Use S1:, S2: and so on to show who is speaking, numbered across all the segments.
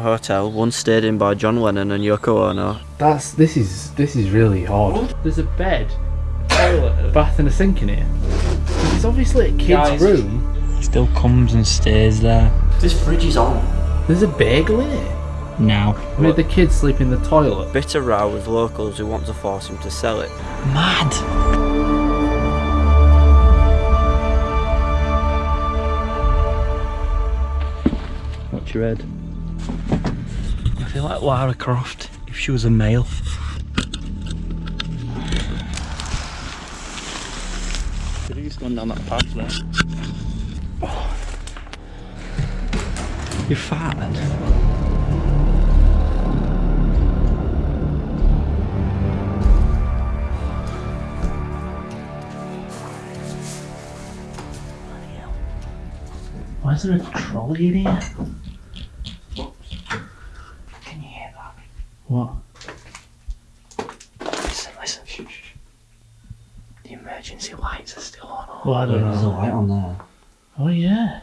S1: Hotel, one stayed in by John Lennon and Yoko Ono.
S2: That's this is this is really odd. Oh, there's a bed, a toilet, a bath, and a sink in here. It's obviously a kid's
S1: Guys.
S2: room.
S3: Still comes and stays there.
S1: This fridge is on.
S2: There's a bagel in it.
S3: Now.
S2: Made the kids sleep in the toilet.
S1: Bitter row with locals who want to force him to sell it.
S3: Mad. What's your head? I feel like Lara Croft if she was a male. Could have just gone down that path there. You farted.
S2: Why is there a trolley in here?
S3: Can you hear that?
S2: What?
S3: Listen, listen. Shh, shh, shh. The emergency lights are on.
S2: I don't know.
S1: light on there.
S2: Oh yeah.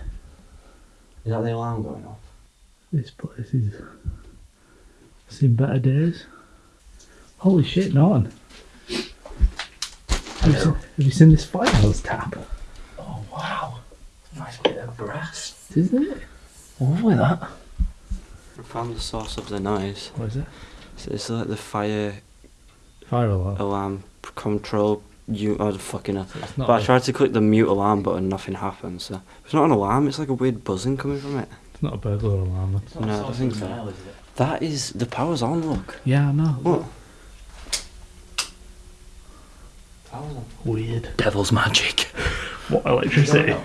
S1: Is that the alarm going off?
S2: This place is seen better days. Holy shit, Norton. Have you, seen, have you seen this firehouse tap?
S3: Oh wow. Nice bit of brass.
S2: Isn't it?
S3: Oh, Lovely that.
S1: I found the source of the noise.
S2: What is it?
S1: So it's like the fire
S2: Fire alarm.
S1: alarm p- control. You, oh, the fucking hell.
S2: It's
S1: But I
S2: a,
S1: tried to click the mute alarm button, nothing happened. So it's not an alarm. It's like a weird buzzing coming from it.
S2: it's not a burglar alarm. Then.
S1: No, I don't think so. That is the power's on. Look.
S2: Yeah, I know.
S1: What?
S2: Weird.
S3: Devil's magic.
S2: What electricity?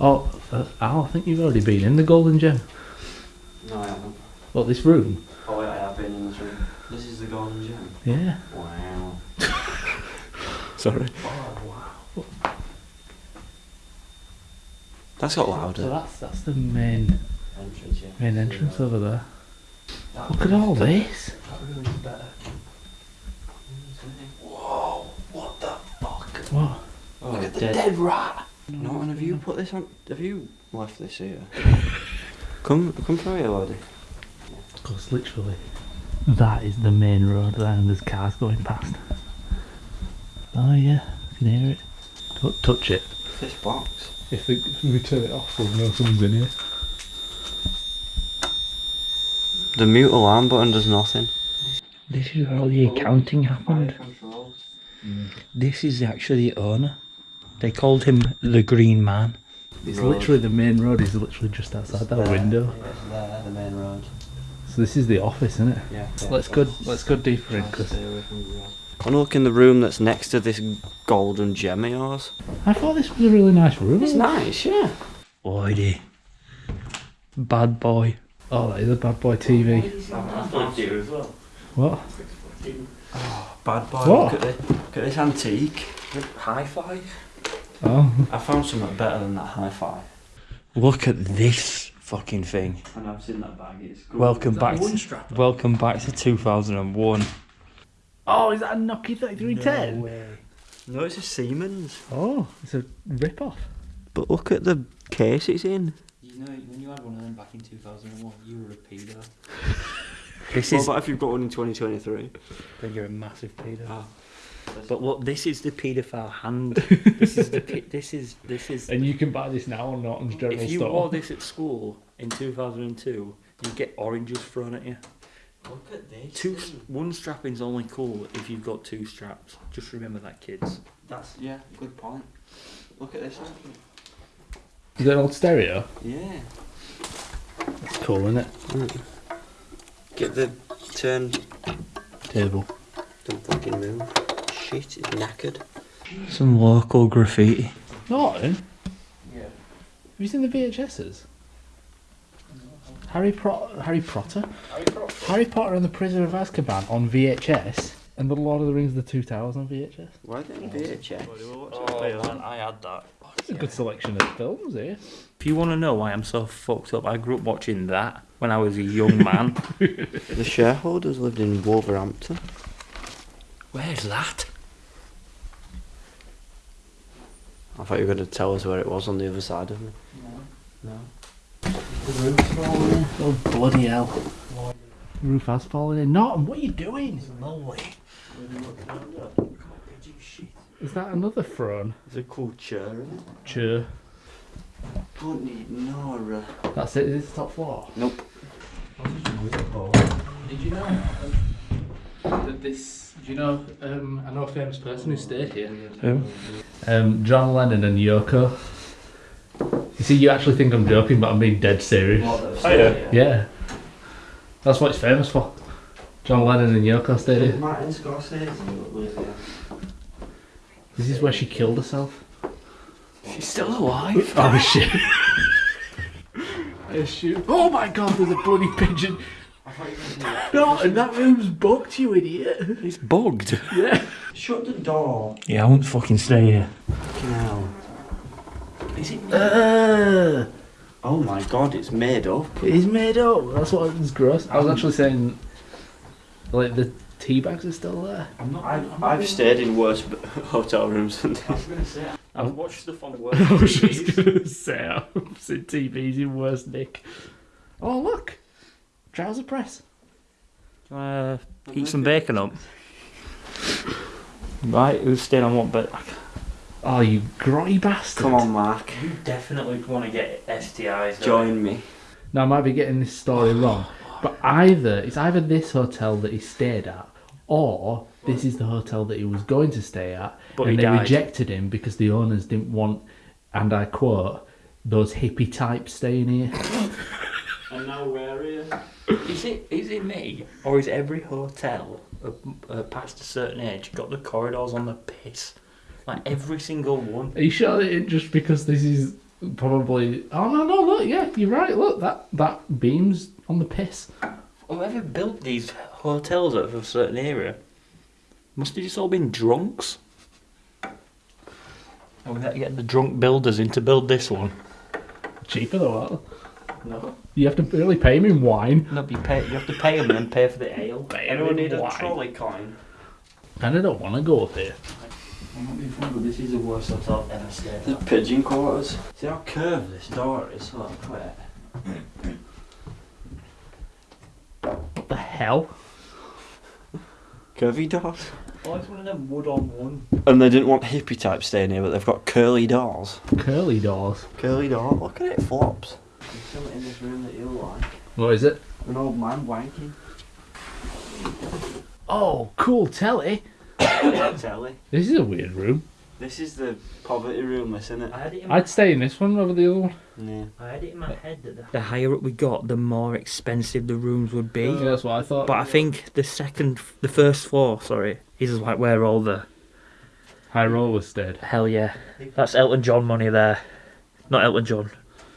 S2: Oh, uh, Al, I think you've already been in the Golden Gem.
S1: No, I haven't.
S2: What, this room?
S1: Oh wait, I have been in this room. This is the golden gem.
S2: Yeah.
S1: Wow. Sorry. Oh, wow. That's got louder.
S2: So
S1: louder.
S2: that's that's the main
S1: Entrance, yeah.
S2: main entrance over there. Look at all this. That really is better.
S3: Whoa, what the fuck?
S2: What?
S1: Oh,
S3: Look at the
S1: dead.
S3: dead rat.
S1: No, and have you put this on? Have you left this here? come, come through here, laddie.
S2: Because literally, that is the main road there, and there's cars going past. Oh yeah, I can hear it. Don't touch it.
S1: This box.
S2: If, the, if we turn it off, we'll know someone's in here.
S1: The mute alarm button does nothing.
S3: This is where all the accounting happened. This is actually the owner. They called him the Green Man.
S2: It's
S1: Road.
S2: literally the main road is literally just outside that window.
S1: Yeah, it's there, the main road.
S2: So this is the office, isn't it?
S1: Yeah.
S2: Let's go. Let's go deeper in because
S1: I want to look in the room that's next to this golden gem of yours.
S2: I thought this was a really nice room.
S1: It's nice, yeah.
S3: Oidie. Bad boy.
S2: Oh, that is a bad boy TV. What?
S1: Oh, bad boy.
S2: What?
S1: Look at this. Look at this antique.
S3: Hi-fi.
S2: Oh,
S1: I found something better than that hi-fi.
S3: Look at this fucking thing.
S1: And I've seen that bag. It's good.
S3: Welcome back. To, welcome back to 2001.
S2: Oh, is that a Nokia thirty-three ten?
S1: No, way. no, it's a Siemens.
S2: Oh, it's a rip-off.
S1: But look at the case it's in.
S3: You know, when you had one of them back in 2001, you were a pedo. This
S1: What
S3: is.
S1: about if you've got one in 2023?
S3: Then you're a massive pedo.
S1: Ah.
S3: But what this is the paedophile hand. this is the. pe- This is. This is.
S2: And you can buy this now or not on Norton's General
S3: If you
S2: Store.
S3: wore this at school in 2002, you get oranges thrown at you.
S1: Look at this.
S3: Two, one strapping's only cool if you've got two straps. Just remember that, kids.
S1: That's yeah, good point. Look at this one.
S2: Is that an old stereo?
S1: Yeah.
S2: It's cool, isn't it?
S1: Get the turn.
S2: Table.
S1: Don't fucking move. Shit, it's knackered.
S3: Some local graffiti.
S2: Norton? Yeah. Have you seen the VHSs? Harry, Pro- Harry Potter? Harry Potter and the Prisoner of Azkaban on VHS, and The Lord of the Rings: of The Two Towers on VHS.
S1: Why are they in VHS?
S3: Oh, I had that.
S2: It's a good selection of films here.
S3: If you want to know why I'm so fucked up, I grew up watching that when I was a young man.
S1: The shareholders lived in Wolverhampton.
S3: Where's that?
S1: I thought you were going to tell us where it was on the other side of me. No. The roof's falling in.
S2: Oh bloody hell! The Roof has fallen in. Not. What are you doing?
S1: Lovely.
S2: Is that another throne?
S1: It's a cool chair, isn't it?
S2: Chair.
S1: Don't need no. Uh,
S2: That's it. Is this top floor?
S1: nope.
S2: Did you know that this? Do you know? Um, I know a famous person who stayed here.
S3: Who?
S2: Um, John Lennon and Yoko. You see, you actually think I'm joking, but I'm being dead serious.
S1: Oh,
S3: yeah.
S2: Yeah, that's what it's famous for. John Lennon and Yoko stayed here.
S1: Martin Scorsese live.
S2: This is where she killed herself.
S1: She's still alive.
S2: Oh shit! I assume. Oh my god, there's a bloody pigeon. No, and that room's booked, you idiot.
S1: It's bugged.
S2: Yeah.
S1: Shut the door.
S3: Yeah, I won't fucking stay here.
S1: Fucking hell. Is it?
S2: Uh,
S1: Oh my god, it's made up.
S2: it is made up. That's what was gross. I was actually saying, like the tea bags are still there.
S1: I'm not. I've, I've stayed in worse hotel rooms than this. I was gonna say. I've watched stuff on worse.
S2: I was just gonna say I've seen TVs in worse nick. Oh look, trouser press.
S3: Do you want to heat some bacon up? Right, who's staying on what bit?
S2: Oh, you grotty bastard!
S1: Come on, Mark.
S3: You definitely want to get STIs.
S1: Join me.
S2: Now I might be getting this story wrong, but either it's either this hotel that he stayed at, or this is the hotel that he was going to stay at,
S3: But
S2: and
S3: he
S2: they
S3: died.
S2: rejected him because the owners didn't want, and I quote, those hippie types staying here.
S1: And now where are you?
S3: Is it is it me or is every hotel uh, uh, past a certain age got the corridors on the piss? Like every single one.
S2: Are you sure that it just because this is probably? Oh no, no, look, yeah, you're right. Look, that that beams on the piss.
S3: Whoever built these hotels of a certain area must have just all been drunks. And we had to get the drunk builders in to build this one.
S2: Cheaper though. Aren't they?
S3: No.
S2: You have to really pay him in wine.
S3: No, you, pay, you have to pay them and then pay for the ale.
S1: Anyone need a
S2: Why?
S1: trolley coin?
S2: And I don't want to go up here.
S3: I'm not being funny, but this is the worst hotel I've ever stayed
S1: The pigeon quarters. See how curved this door is? Oh, Look, wait.
S2: What the hell?
S1: Curvy doors.
S3: Oh, it's one of them wood on one.
S1: And they didn't want hippie types staying here, but they've got curly doors.
S2: Curly doors.
S1: Curly door. Look at it, flops. There's something in this room that you'll like.
S2: What is it?
S1: An old man wanking.
S2: Oh, cool telly.
S1: Telly.
S2: This is a weird room.
S1: This is the poverty room, isn't it?
S3: I had it in
S2: I'd stay in this one over the other one.
S1: Yeah.
S3: I had it in my uh, head that the, the higher up we got, the more expensive the rooms would be.
S2: Yeah, that's what I thought.
S3: But I think the second, the first floor, sorry, is like where all the
S2: High roller stayed.
S3: hell yeah, that's Elton John money there. Not Elton John,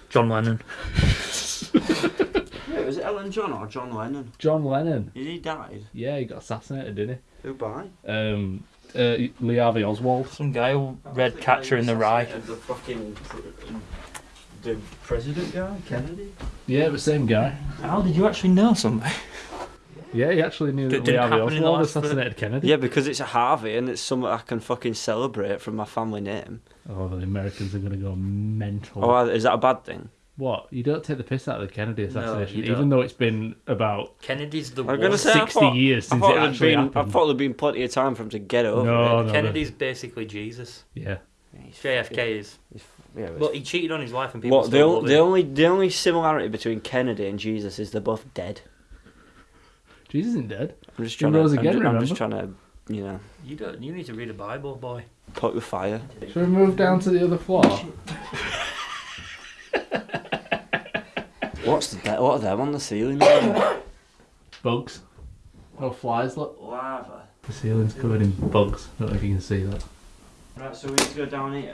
S3: John Lennon.
S1: Wait, was it Ellen John or John Lennon?
S2: John Lennon.
S1: Did he died?
S2: Yeah, he got assassinated, didn't
S1: Who by?
S2: Um, uh, Lee Harvey Oswald.
S3: Some guy who read Catcher in the Rye.
S1: The fucking the president guy, Kennedy.
S2: Yeah, the same guy.
S3: How did you actually know something?
S2: Yeah, he actually knew
S3: Did-
S2: that Lee
S3: did it
S2: Harvey
S3: happen in the
S2: Oswald
S3: last
S2: assassinated Kennedy.
S1: Yeah, because it's a Harvey and it's something I can fucking celebrate from my family name.
S2: Oh, the Americans are going to go mental.
S1: Oh, is that a bad thing?
S2: What? You don't take the piss out of the Kennedy assassination,
S3: you
S2: even
S3: don't.
S2: though it's been about
S3: Kennedy's the
S1: I was gonna
S3: worst.
S1: say I
S2: 60
S1: thought-
S2: years
S1: I
S2: since
S1: thought
S2: it
S1: there'd
S2: actually
S1: been, I
S2: happened.
S1: thought there'd been plenty of time for him to get over
S2: No,
S1: it.
S2: no.
S3: Kennedy's basically Jesus.
S2: Yeah.
S3: JFK is.
S1: Yeah, but-
S3: But he cheated on his wife and people
S1: what the,
S3: still
S1: o-
S3: love
S1: the
S3: him.
S1: only the only similarity between Kennedy and Jesus is they're both dead.
S2: Jesus isn't dead.
S1: I'm just
S2: He
S1: trying
S2: rose
S1: to. I'm,
S2: again,
S1: ju- I'm just trying to, you know,
S3: You don't. You need to read the Bible, boy.
S1: poke the fire.
S2: Should we move down to the other floor?
S1: What's the de- what are them on the ceiling?
S2: Bugs. Oh, flies, look.
S1: Lava.
S2: The ceiling's covered in bugs. I don't know if you can see that.
S1: Right, so we need to go down here.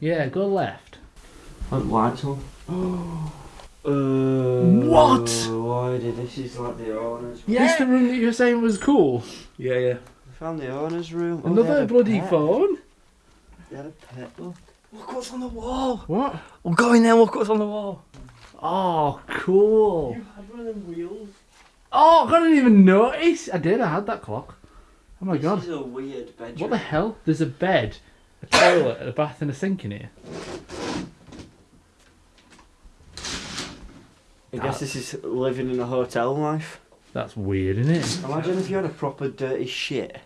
S2: Yeah, go left.
S1: Put lights on. uh,
S2: What?
S1: Why did this is like the owners? room.
S2: This the room that you were saying was cool.
S3: Yeah, yeah.
S1: We found the owners' room. Oh, they
S2: Another
S1: had a
S2: bloody
S1: pet.
S2: phone.
S1: They had a pet. Look.
S3: Look what's on the wall.
S2: What?
S3: We'll go in there. Look what's on the wall.
S2: Oh, cool.
S3: You had one of them wheels.
S2: Oh, I didn't even notice. I did. I had that clock. Oh my
S1: This
S2: god.
S1: is a weird bedroom.
S2: What the hell? There's a bed, a toilet, a bath, and a sink in here.
S1: I guess this is living in a hotel life.
S2: That's weird, isn't it?
S1: Imagine if you had a proper dirty shit.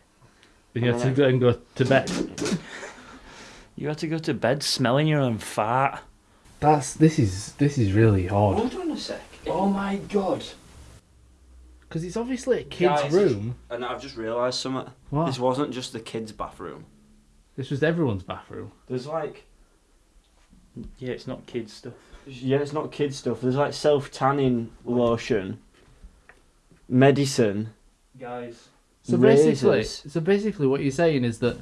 S2: You have to go and go to bed.
S3: You had to go to bed smelling your own fart.
S2: That's this is this is really odd.
S1: Hold on a sec.
S3: Oh my god.
S2: Because it's obviously a kid's
S1: Guys.
S2: room.
S1: And I've just realised something.
S2: What?
S1: This wasn't just the kids' bathroom.
S2: This was everyone's bathroom.
S1: There's like,
S3: Yeah, it's not kids stuff.
S1: yeah, it's not kids stuff. There's like self tanning lotion, medicine.
S3: Guys.
S2: So basically,
S1: Razors.
S2: so basically, what you're saying is that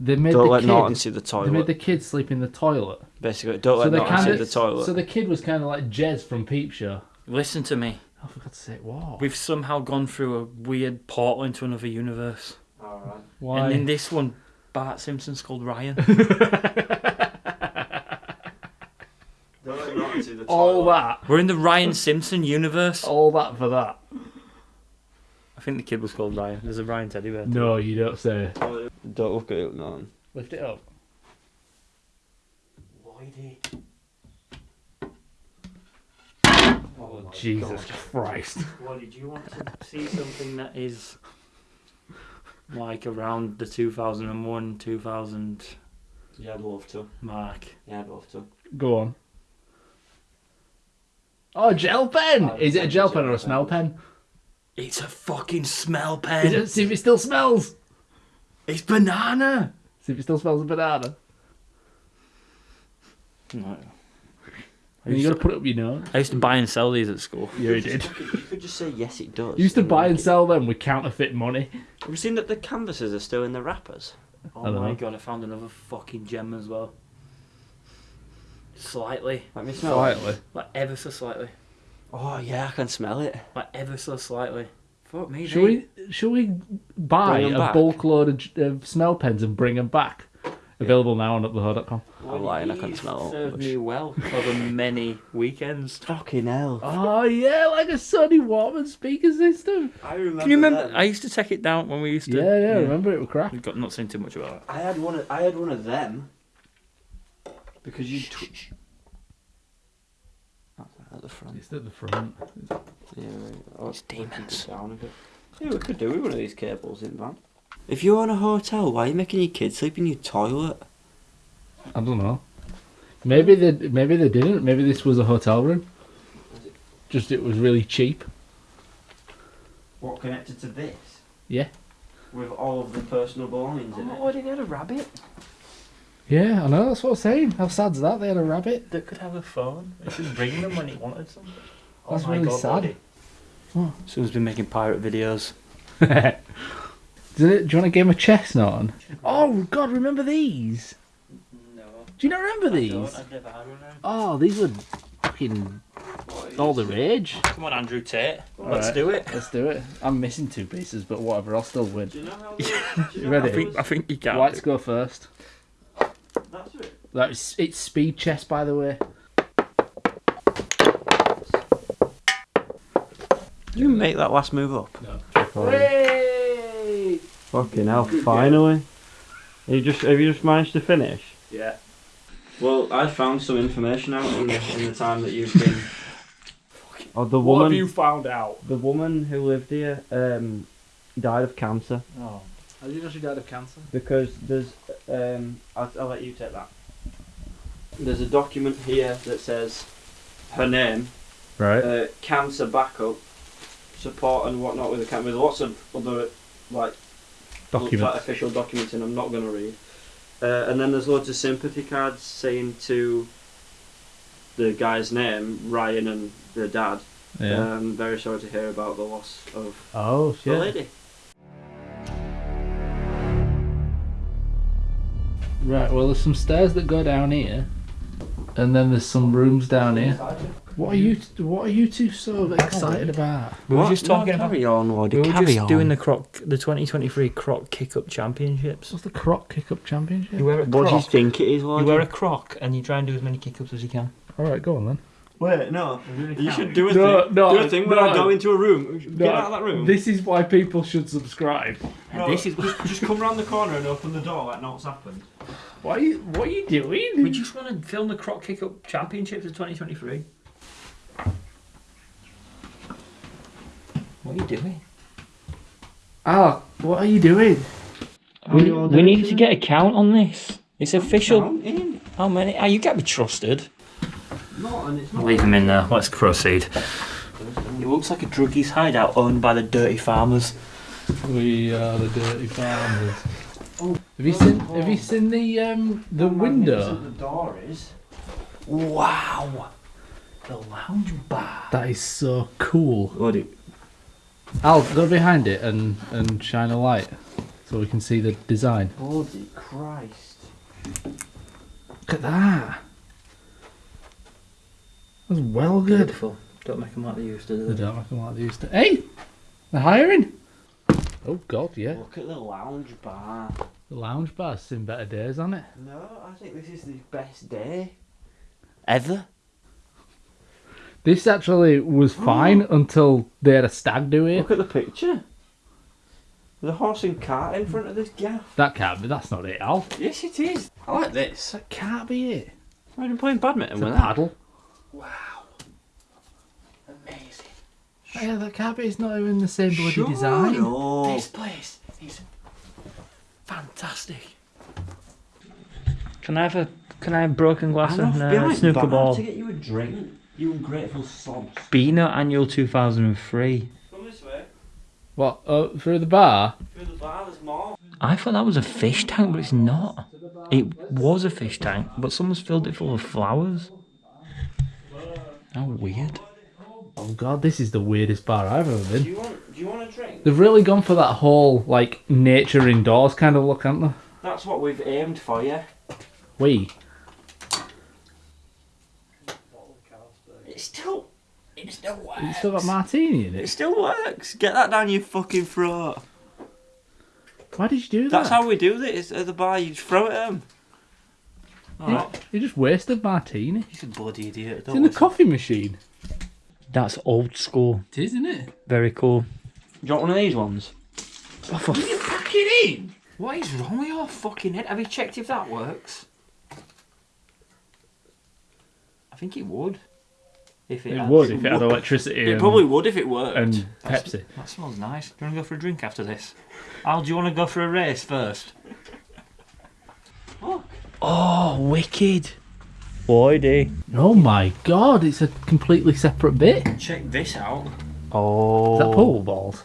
S2: they made
S1: Don't
S2: the
S1: let
S2: kid,
S1: Norton see the toilet.
S2: they made the kid sleep in the toilet.
S1: Basically, don't
S2: so
S1: let
S2: they
S1: Norton see
S2: kinda-
S1: the toilet.
S2: So the kid was kind of like Jez from Peep Show.
S3: Listen to me.
S2: Oh, for God's sake, what?
S3: We've somehow gone through a weird portal into another universe.
S1: Alright.
S2: Why?
S3: And in this one, Bart Simpson's called Ryan.
S1: Don't let Norton see the toilet.
S2: all that,
S3: We're in the Ryan Simpson universe.
S2: all that for that?
S3: I think the kid was called Ryan. There's a Ryan teddy bear.
S2: No, you don't say.
S1: Don't look at it, Norton.
S2: Lift it up.
S3: Lloydie.
S2: Oh, oh Jesus Christ!
S3: Lloydie, do you want to see something that is like around the 2001 2000
S1: Yeah, I'd love to.
S3: mark?
S1: Yeah, I'd love to.
S2: Go on. Oh, gel pen!
S1: Oh,
S2: Is it a gel pen or a
S1: gel
S2: smell pen?
S3: It's a fucking smell
S2: Is
S3: pen.
S2: it, see if it still smells.
S3: It's banana.
S2: See if it still smells of banana.
S3: No. I
S2: And you
S3: used,
S2: got to
S3: to,
S2: put it up your nose.
S3: I used to buy and sell these at school.
S2: Yeah, you did.
S1: You could, just say yes, it does.
S2: You used to buy and sell them with counterfeit money.
S1: Have you seen that the canvases are still in the wrappers?
S3: Oh my
S2: know.
S3: god, I found another fucking gem as well. Slightly.
S1: Let me smell.
S2: Slightly.
S3: Like ever so slightly.
S1: Oh yeah, I can smell it.
S3: Like ever so slightly. Fuck me.
S2: Should we? Should we buy
S1: Bring 'em
S2: a
S1: back?
S2: bulk load of, j- of smell pens and bring them back? Available now on uptheho.com.
S1: I'm lying, I can smell
S3: Served
S1: much.
S3: me well over many weekends.
S1: Fucking hell.
S2: Oh yeah, like a Sony Walkman speaker system.
S1: I remember.
S3: Can you remember?
S1: them.
S3: I used to take it down when we used to.
S2: Yeah, yeah, remember it was crap.
S3: We've got not saying too much about that.
S1: I had one. Of, I had one of them. Because you. Tw- That's at the front.
S2: It's at the front.
S1: Yeah, right. Oh,
S3: It's demons.
S1: keep it Down a bit. Yeah, we could do with one of these cables in van. If you're in a hotel, why are you making your kids sleep in your toilet?
S2: I don't know. Maybe they maybe they didn't. Maybe this was a hotel room. Just it was really cheap.
S1: What connected to this?
S2: Yeah.
S1: With all of the personal belongings in oh, it.
S3: Oh, did they have a rabbit
S2: Yeah, I know. That's what I'm saying. How sad's that? They had a rabbit.
S3: that could have a phone? It should ring them when it wanted something. Oh
S2: That's really sad.
S3: Buddy.
S2: What?
S3: Someone's been making pirate videos.
S2: Does it, do you want a game of chess, Norton? Oh God, remember these?
S3: No.
S2: Do you not remember these?
S3: I've never had one.
S2: Oh, these were fucking all the rage.
S3: Come on, Andrew Tate. Let's
S2: Alright.
S3: do it.
S2: Let's do it. I'm missing two pieces, but whatever. I'll still win.
S1: Do you know how those, you know
S2: Ready?
S3: I think I think you can.
S2: Whites go first.
S1: That's it.
S2: That's it's speed chess, by the way.
S1: Did you make that last move up?
S2: No. Hey!
S1: Fucking hell, finally. Have you just have you just managed to finish?
S2: Yeah.
S1: Well, I found some information out in the, in the time that you've been. Oh, the
S2: What
S1: woman,
S2: have you found out?
S1: the woman who lived here, um, died of cancer
S2: Oh. How did you know she died of cancer?
S1: because there's, um, I'll, I'll let you take that. There's a document here that says her name,
S2: Right.
S1: uh, cancer backup, support and whatnot with the cancer. With lots of other like like official documents in I'm not going to read. Uh, and then there's loads of sympathy cards saying to the guy's name, Ryan and the dad,
S2: Yeah.
S1: um, very sorry to hear about the loss of
S2: oh
S1: the lady.
S2: Right. Well, there's some stairs that go down here, and then there's some rooms down here. What are you? What are you two so excited about?
S3: We were just talking
S1: no,
S3: about.
S1: carry on, Woody,
S3: We were
S1: carry
S3: just
S1: on.
S3: doing the croc, the 2023 Croc Kick Up Championships.
S2: What's the Croc Kick Up Championship?
S3: You wear a croc.
S1: What do you think it is,
S3: You wear a croc and you try and do as many kick ups as you can.
S2: All right, go on then.
S1: Wait, no. You should do a
S2: No,
S1: thing.
S2: no,
S1: do a thing when I
S2: no.
S1: go into a room. Get
S2: No,
S1: out of that room.
S2: This is why people should subscribe.
S1: No,
S3: this is-
S1: just, just come round the corner and open the door like nothing's happened.
S2: What are you? What are you doing?
S3: We just want to film the Croc Kick Up Championships of 2023. What are you doing?
S2: Al, what are you doing?
S3: We, we need to get a count on this. It's official.
S1: Counting.
S3: How many? Oh, you can't be trusted.
S1: No, and it's not.
S3: Leave him in there. Let's proceed. It looks like a druggie's hideout owned by the dirty farmers.
S2: We are the dirty farmers. Have you seen? Have you seen the um the window?
S1: The door is.
S3: Wow. The lounge bar.
S2: That is so cool.
S1: What do?
S2: Al, go behind it and and shine a light so we can see the design.
S1: Bloody Christ!
S2: Look at that. That's well good.
S3: Beautiful. Don't make them like they used to
S2: They
S3: do.
S2: don't make them like they used to. Hey, they're hiring. Oh God, yeah.
S1: Look at the lounge bar.
S2: The lounge bar's seen better days on it.
S1: No, I think this is the best day.
S3: Ever?
S2: This actually was oh. fine until they had a stag do it.
S1: Look at the picture. There's a horse and cart in front of this gaff.
S2: That can't be. That's not it, Al.
S1: Yes, it is. I like this.
S2: That can't be it.
S1: I've been playing badminton
S2: It's a
S1: with that.
S2: paddle.
S3: Amazing.
S2: Oh, yeah, that can't be. It's not even the same bloody
S1: Sure,
S2: design.
S1: no.
S3: This place is fantastic. Can I have a can I have broken glass
S1: I'm
S3: and
S1: off
S3: uh, snooker
S1: bar
S3: ball?
S1: to get you a drink. You ungrateful sobs.
S3: Beano Annual 2003.
S1: Come this way.
S2: What? Uh, through the bar?
S1: Through the bar, there's more.
S3: I thought that was a fish tank, but it's not. It was a fish tank, but someone's filled it full of flowers. How weird.
S2: Oh God, this is the weirdest bar I've ever been.
S1: Do
S2: been.
S1: you want? Do you want a drink?
S2: They've really gone for that whole like nature indoors kind of look, haven't they?
S1: That's what we've aimed for, yeah.
S2: We.
S1: It still, it still works.
S2: It's still got martini in
S1: It
S2: it.
S1: still works. Get that down your fucking throat.
S2: Why did you do that?
S1: That's how we do this at the bar. You throw it at 'em.
S2: You,
S1: Alright.
S2: you just wasted martini.
S1: He's a bloody idiot.
S2: It's in the coffee machine.
S3: That's old school.
S2: It is, isn't it?
S3: Very cool.
S1: Do you want one of these ones?
S3: Oh, for
S1: you pack it in? What is wrong with your fucking head? Have you checked if that works? I think it would. If it,
S2: It
S1: had-
S2: would if it had electricity.
S1: It
S2: and,
S1: probably would if it worked.
S2: and
S1: That's-
S2: Pepsi.
S1: That smells nice. Do you want to go for a drink after this? Al, do you want to go for a race first?
S3: Oh, Oh, wicked. Boy, day.
S2: Oh my God! It's a completely separate bit.
S1: Check this out.
S3: Oh.
S2: Is that pool balls?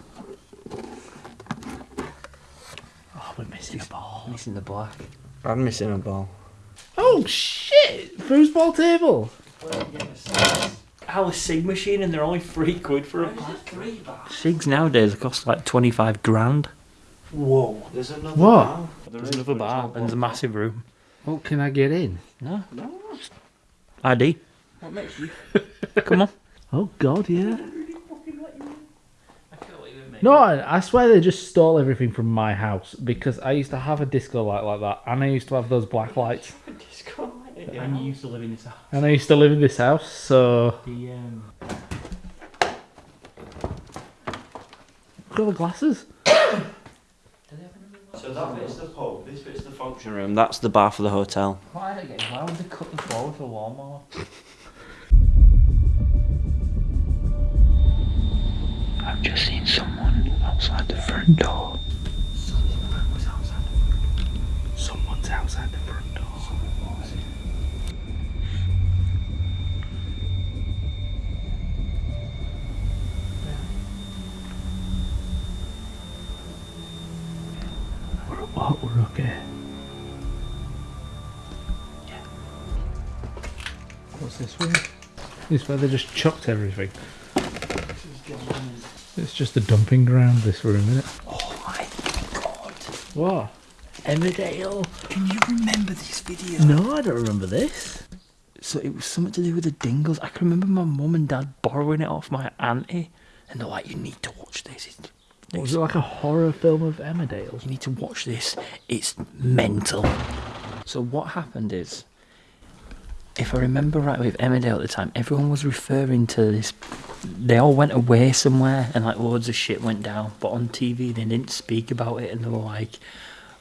S2: Oh, we're missing a ball.
S3: Missing the black.
S1: I'm missing a ball.
S2: Oh shit! Foosball table.
S1: Al, a Sig machine and they're only three quid for a pack.
S3: Sigs nowadays cost like 25 grand.
S1: Whoa. There's another
S2: What?
S1: bar.
S3: There's another bar and there's a massive room.
S2: Oh, can I get in?
S3: No.
S1: No.
S3: ID.
S1: What makes you?
S3: Come on.
S2: Oh God, yeah. No, I I swear they just stole everything from my house because I used to have a disco light like that, and I used to have those black lights,
S1: Disco light.
S3: And you used to live in this house.
S2: and I used to live in this house. So
S3: The, um,
S2: look at the glasses.
S1: So that bit's the pub, this bit's the function room, that's the bar for the hotel.
S3: why, are they getting why would they cut the floor with a lawnmower? I've just seen someone outside the front door.
S2: Someone's outside the front door. We're? We're okay. What's this room? This where they just chucked everything. It's just a dumping ground. This room, isn't it?
S3: Oh my god.
S2: What? Emmerdale.
S3: Can you remember this video?
S2: No, I don't remember this.
S3: So it was something to do with the Dingles. I can remember my mum and dad borrowing it off my auntie, and they're like, "You need to watch this. It's,
S2: What, was it like a horror film of Emmerdale?
S3: you need to watch this. It's mental." So what happened is, if I remember right, with Emmerdale at the time, everyone was referring to this. They all went away somewhere, and like loads of shit went down. But on TV, they didn't speak about it, and they were like,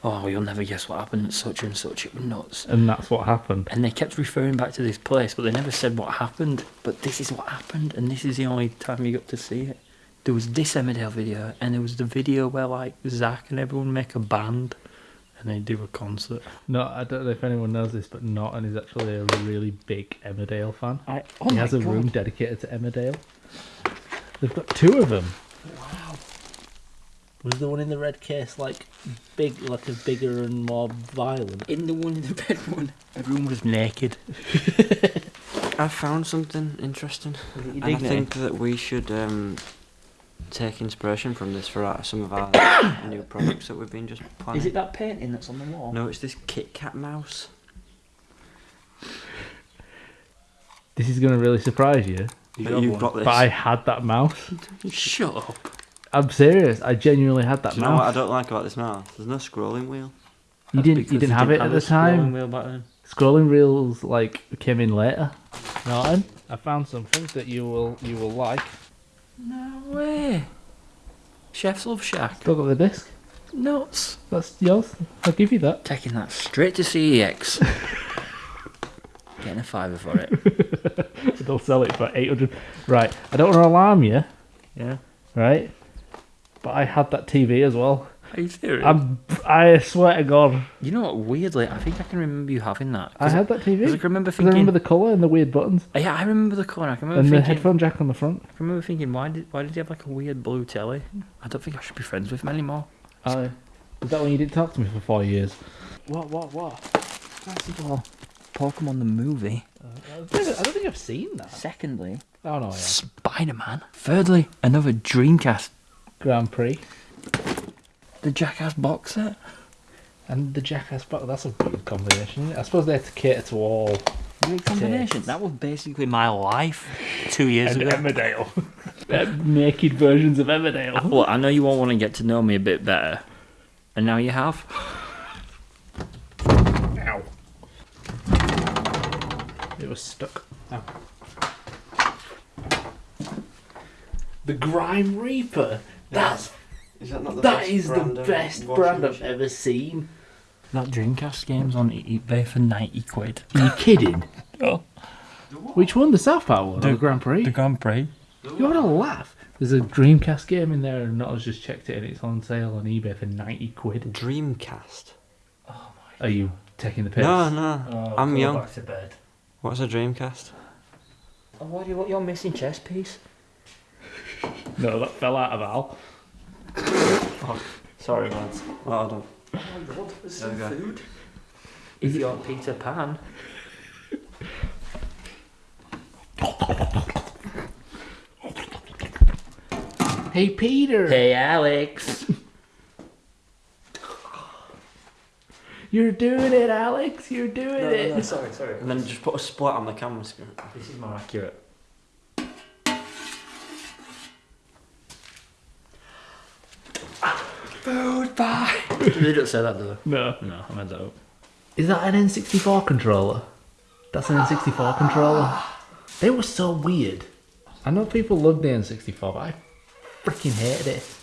S3: "Oh, you'll never guess what happened at such and such. It was nuts."
S2: And that's what happened.
S3: And they kept referring back to this place, but they never said what happened. But this is what happened, and this is the only time you got to see it. There was this Emmerdale video, and there was the video where like Zach and everyone make a band, and they do a concert.
S2: No, I don't know if anyone knows this, but Norton is actually a really big Emmerdale fan.
S3: I oh
S2: he
S3: my
S2: has a
S3: God.
S2: room dedicated to Emmerdale. They've got two of them.
S3: Wow.
S2: Was the one in the red case like big, like a bigger and more violent?
S3: In the one in the red one, everyone was naked.
S1: I found something interesting. I
S3: dignity.
S1: think that we should um, take inspiration from this for our, some of our new products that we've been just planning.
S3: Is it that painting that's on the wall?
S1: No, it's this Kit Kat mouse.
S2: This is going to really surprise you,
S3: you
S1: but you've got this.
S2: but I had that mouse.
S3: Shut up.
S2: I'm serious. I genuinely had that
S1: Do you know what I don't like about this mouse? There's no scrolling wheel.
S2: You
S3: That's
S2: didn't. You didn't have it at
S3: a
S2: the
S3: scrolling
S2: time.
S3: wheel back then.
S2: Scrolling reels like came in later. Norton, I found something that you will you will like.
S3: No way. Chef's Luv Shack.
S2: Still got the disc.
S3: Nuts.
S2: That's yours. I'll give you that.
S3: Taking that straight to CEX. Getting a fiver for it.
S2: They'll sell it for eight hundred. Right. I don't want to alarm you.
S3: Yeah.
S2: Right. But I had that TV as well.
S3: Are you serious?
S2: I'm. I swear to God,
S3: you know what? Weirdly, I think I can remember you having that.
S2: I had that TV.
S3: 'cause I can remember
S2: 'Cause I
S3: thinking.
S2: remember the colour and the weird buttons oh,
S3: yeah, I remember the corner. I can remember
S2: and the
S3: thinking.
S2: headphone jack on the front.
S3: I remember thinking, why did why did he have like a weird blue telly? I don't think I should be friends with him anymore.
S2: I. Was that when you didn't talk to me for four years? What? What? What?
S3: First of all, Pokemon the movie.
S2: Uh, I don't think- I don't think I've seen that.
S3: Secondly,
S2: Oh no, yeah.
S3: Spider Man. Thirdly, another Dreamcast.
S2: Grand Prix
S3: The Jackass box set.
S2: and the Jackass box. That's a good combination. I suppose they had to cater to all.
S3: Weird combination.
S2: Tits.
S3: That was basically my life two years
S2: And
S3: ago.
S2: Emmerdale. Naked versions of Emmerdale.
S3: Well, I know you all want to get to know me a bit better, and now you have.
S2: Ow. It was stuck. Ow. The Grime Reaper. That's
S1: Is that not the
S2: that
S1: best
S2: is
S1: brand of
S2: best
S1: washing
S2: brand I've ever seen.
S3: That Dreamcast game's on eBay for ninety quid.
S2: Are you kidding?
S3: Oh,
S2: Which one? The South Park one?
S3: The-
S2: the Grand Prix?
S3: the Grand Prix.
S2: You want to laugh? There's a Dreamcast game in there, and Nottle's just checked it, and it's on sale on eBay for ninety quid.
S1: Dreamcast.
S2: oh my Are you taking the piss?
S1: No, no.
S3: Oh,
S1: I'm
S3: go
S1: young.
S3: Back to bed.
S1: What's a Dreamcast?
S3: Oh, why do you want your missing chess piece?
S2: No, that fell out of Al.
S1: Sorry, lads. Well, hold on.
S3: Oh my god, there's
S1: some There we
S3: food. Is your Peter Pan?
S2: Hey, Peter.
S3: Hey, Alex.
S2: You're doing it, Alex. You're doing it.
S3: No, sorry, sorry.
S1: And then just put a split on the camera screen.
S3: This is more accurate. Food bye. they don't say that, do
S2: No.
S3: they? No, I meant that up.
S2: Is that an N64 controller? That's an N64 ah. controller. They were so weird. I know people love the N64, but I freaking hated it.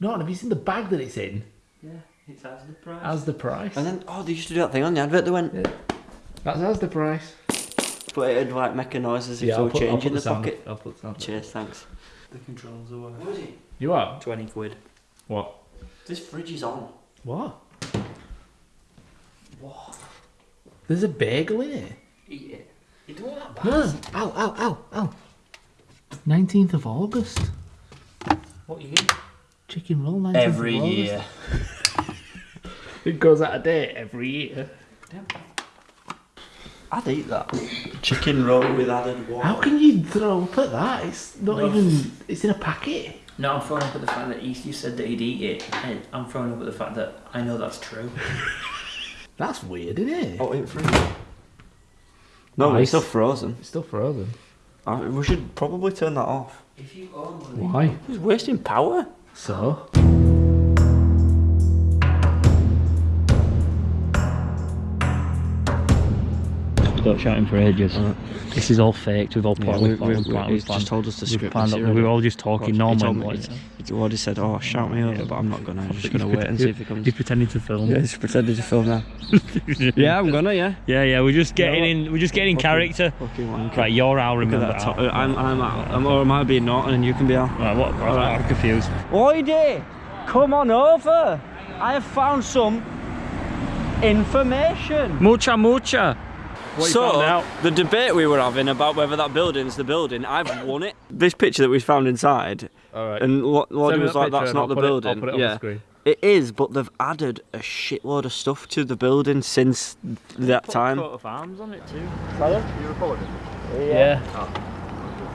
S2: No, have you seen the bag that it's in?
S3: Yeah, it's as the price.
S2: As the price.
S1: And then, oh, they used to do that thing on the advert. They went,
S2: Yeah. That's as the price.
S1: but it'd like make a noise as if
S2: Yeah,
S1: they
S2: I'll
S1: were
S2: put,
S1: changing the
S2: the sound.
S1: pocket.
S2: I'll put the sound.
S1: Cheers, thanks.
S3: The controls are worth.
S1: What is it?
S2: You are?
S3: 20 quid.
S2: What?
S1: This fridge is on.
S2: What? What? There's a bagel in it.
S3: Eat it. You don't want that
S2: No, ow, ow, ow, ow. 19th of August.
S3: What you eat?
S2: Chicken roll 19th
S3: Every
S2: of August.
S3: year.
S2: It goes out of date every year. Damn.
S1: I'd eat that. Chicken roll with added water.
S2: How can you throw up at that? It's not
S3: No.
S2: even. It's in a packet.
S3: No, I'm throwing up at the fact that you you said that he'd eat it, and I'm throwing up at the fact that I know that's true.
S2: That's weird, isn't it?
S1: Oh, in fridge. No,
S2: Ice.
S1: it's still frozen.
S2: It's still frozen.
S1: Uh, we should probably turn that off.
S3: If you own
S2: Why?
S1: He's wasting power.
S2: So.
S3: Stopped shouting for ages. This is all faked. We've all
S1: Yeah,
S3: planned.
S1: we,
S3: we've
S1: we,
S3: planned,
S1: we,
S3: we've
S1: he's
S3: planned.
S1: just told us to
S3: We've
S1: script
S3: planned
S1: this
S3: it.
S1: already.
S3: We were all just talking
S1: he
S3: normal.
S1: me-
S3: like-
S1: He already said, "Oh, shout me over," but I'm not gonna. I'm just gonna wait and see if he comes.
S3: He's pretending to film.
S1: Yeah, he's pretending to film now. yeah, I'm gonna. Yeah.
S3: yeah, yeah. We're just getting
S1: Yeah,
S3: in. We're just getting in character.
S1: Fucking.
S3: Right, you're Al.
S1: At
S3: Remember
S1: that top.
S3: Al.
S1: I'm, I'm, I'm, or am I being Norton and you can be Al?
S3: Right, what?
S1: Alright.
S3: I'm confused.
S1: Oide, come on over. I have found some information.
S3: Mucha, mucha. What
S1: so,
S3: found
S1: the debate we were having about whether that building's the building, I've won it. This picture that we found inside,
S2: All right.
S1: and Lo- Lordy was
S2: that
S1: like, that's not
S2: I'll
S1: the
S2: put it- I'll
S1: building.
S2: put it on the
S1: yeah.
S2: screen.
S1: It is, but they've added a shitload of stuff to the building since that time.
S3: of arms on it too.
S4: You recording?
S2: Yeah.
S4: Oh,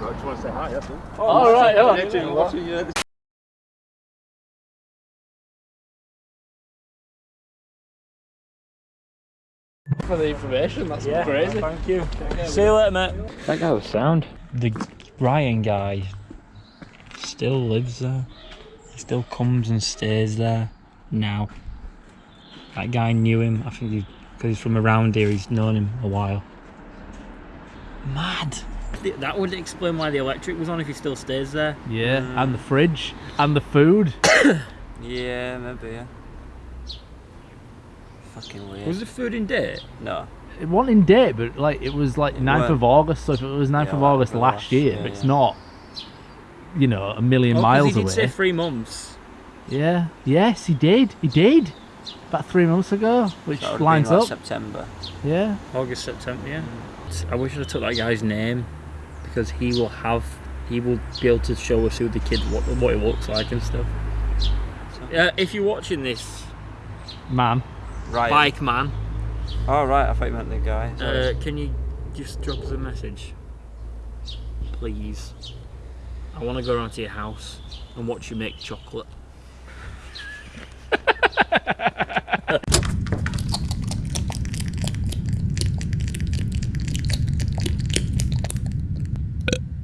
S4: I just want to say hi, that's all.
S2: All right. Oh. For the information, that's
S3: Yeah,
S2: crazy.
S3: Thank you. See you later, mate. That guy was sound. The Ryan guy still lives there. He still comes and stays there now. That guy knew him. I think because he's from around here, he's known him a while. Mad. That would explain why the electric was on if he still stays there.
S2: Yeah, and the fridge, and the food.
S1: Yeah, maybe, yeah. Fucking weird.
S3: Was the food in date?
S1: No.
S2: It wasn't in date, but like it was like 9th
S1: weren't.
S2: of August. So if it was 9th
S1: Yeah,
S2: of August
S1: the
S2: last
S1: last-
S2: year,
S1: yeah,
S2: it's
S1: yeah.
S2: not, you know, a million
S3: Oh, 'cause
S2: miles
S3: he did
S2: away.
S3: say three months.
S2: Yeah. Yes, he did. He did. About three months ago, which
S1: That
S2: lines
S1: like
S2: up.
S1: September.
S2: Yeah.
S3: August, September, yeah. I wish I took that guy's name because he will have, he will be able to show us who the kid, what, what he looks like and stuff. Uh, if you're watching this,
S2: Man.
S1: Right.
S3: bike man,
S1: Oh, right, I thought you meant the guy.
S3: uh, can you just drop us a message? Please. I want to go around to your house and watch you make chocolate.